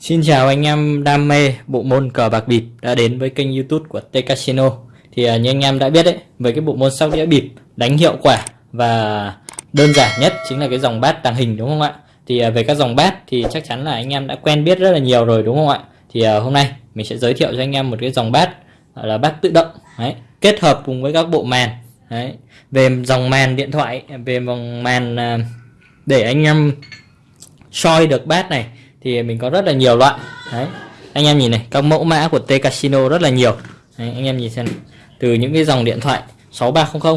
Xin chào anh em đam mê bộ môn cờ bạc bịp đã đến với kênh youtube của T Casino. Thì à, như anh em đã biết đấy, với cái bộ môn sóc đĩa bịp đánh hiệu quả và đơn giản nhất chính là cái dòng bát tàng hình đúng không ạ? Thì à, về các dòng bát thì chắc chắn là anh em đã quen biết rất là nhiều rồi đúng không ạ? Thì uh, hôm nay mình sẽ giới thiệu cho anh em một cái dòng bát gọi là bát tự động đấy, kết hợp cùng với các bộ màn đấy. Về dòng màn điện thoại, về dòng màn à, để anh em soi được bát này thì mình có rất là nhiều loại đấy. Anh em nhìn này các mẫu mã của T Casino rất là nhiều đấy, anh em nhìn xem từ những cái dòng điện thoại 6300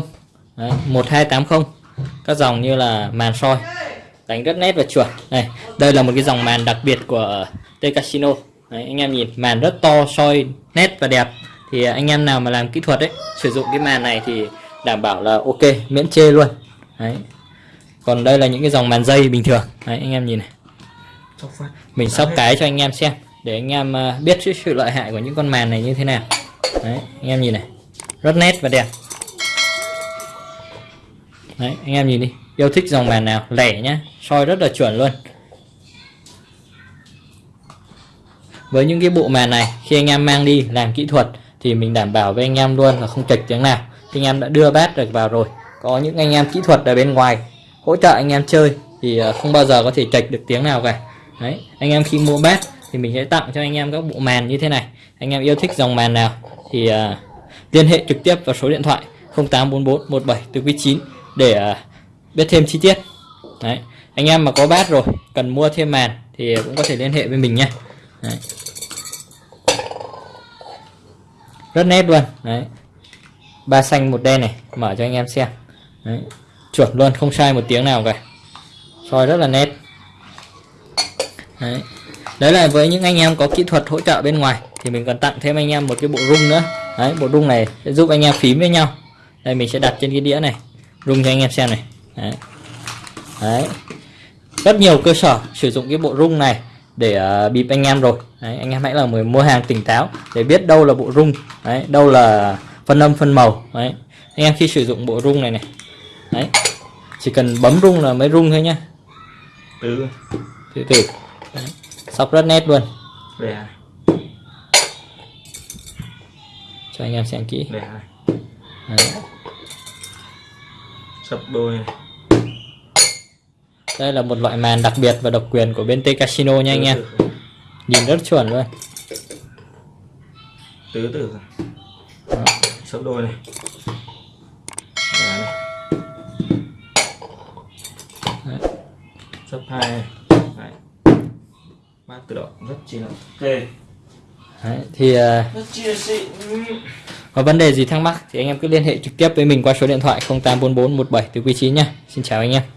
đấy, 1280 các dòng như là màn soi đánh rất nét và chuẩn này. Đây là một cái dòng màn đặc biệt của T Casino đấy, anh em nhìn màn rất to soi nét và đẹp. Thì anh em nào mà làm kỹ thuật đấy sử dụng cái màn này thì đảm bảo là ok miễn chê luôn. Đấy. Còn đây là những cái dòng màn dây bình thường. Đấy anh em nhìn này. Mình sóc cái cho anh em xem để anh em à, biết sự lợi hại của những con màn này như thế nào. Đấy anh em nhìn này. Rất nét và đẹp. Đấy anh em nhìn đi. Yêu thích dòng màn nào lẻ nhá soi rất là chuẩn luôn với những cái bộ màn này khi anh em mang đi làm kỹ thuật thì mình đảm bảo với anh em luôn là không chệch tiếng nào. Khi anh em đã đưa bát được vào rồi. Có những anh em kỹ thuật ở bên ngoài hỗ trợ anh em chơi thì ờ, không bao giờ có thể chạch được tiếng nào cả. Đấy anh em khi mua bát thì mình sẽ tặng cho anh em các bộ màn như thế này. Anh em yêu thích dòng màn nào thì uh, liên hệ trực tiếp vào số điện thoại 0844 17 9 để uh, biết thêm chi tiết. Đấy anh em mà có bát rồi cần mua thêm màn thì cũng có thể liên hệ với mình nhé đấy. rất nét luôn. Đấy. Ba xanh một đen này. Mở cho anh em xem. Đấy. chuẩn luôn không sai một tiếng nào cả. Soi rất là nét. Đấy. Đấy là với những anh em có kỹ thuật hỗ trợ bên ngoài thì mình còn tặng thêm anh em một cái bộ rung nữa. Đấy bộ rung này sẽ giúp anh em phím với nhau. Đây mình sẽ đặt trên cái đĩa này. Rung cho anh em xem này. Đấy, đấy. rất nhiều cơ sở sử dụng cái bộ rung này để uh, bịp anh em rồi. Đấy, anh em hãy là người mua hàng tỉnh táo để biết đâu là bộ rung đấy, đâu là phân âm phân màu đấy. Anh em khi sử dụng bộ rung này này đấy chỉ cần bấm rung là mới rung thôi nhá. Từ. Từ từ Đấy. sóc rất nét luôn. Để cho anh em xem kỹ. Đấy. Sập đôi. này. Đây là một loại màn đặc biệt và độc quyền của bên T Casino nha. anh em nhìn rất chuẩn luôn. Tứ tử Sập đôi này. Sấp hai này. Bát tự động rất chi là ok. Đấy, thì xịn. có vấn đề gì thắc mắc thì anh em cứ liên hệ trực tiếp với mình qua số điện thoại 0844 17 từ quý 9 nha. Xin chào anh em